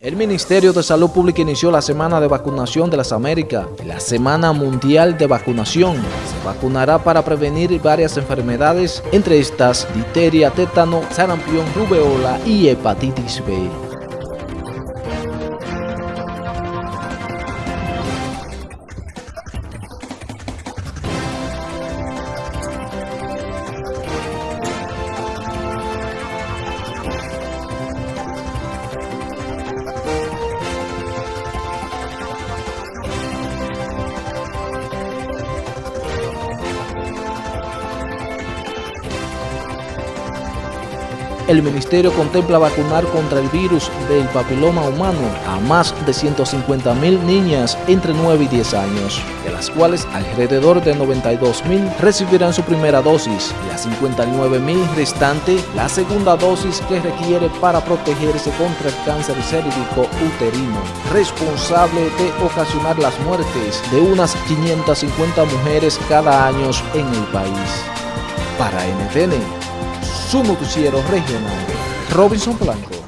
El Ministerio de Salud Pública inició la Semana de Vacunación de las Américas, la Semana Mundial de Vacunación. Se vacunará para prevenir varias enfermedades, entre estas difteria, tétano, sarampión, rubeola y hepatitis B. el Ministerio contempla vacunar contra el virus del papiloma humano a más de 150 mil niñas entre 9 y 10 años, de las cuales alrededor de 92 mil recibirán su primera dosis y a 59 mil restante la segunda dosis que requiere para protegerse contra el cáncer cérvico uterino, responsable de ocasionar las muertes de unas 550 mujeres cada año en el país. Para NTN, su noticiero regional, Robinson Blanco.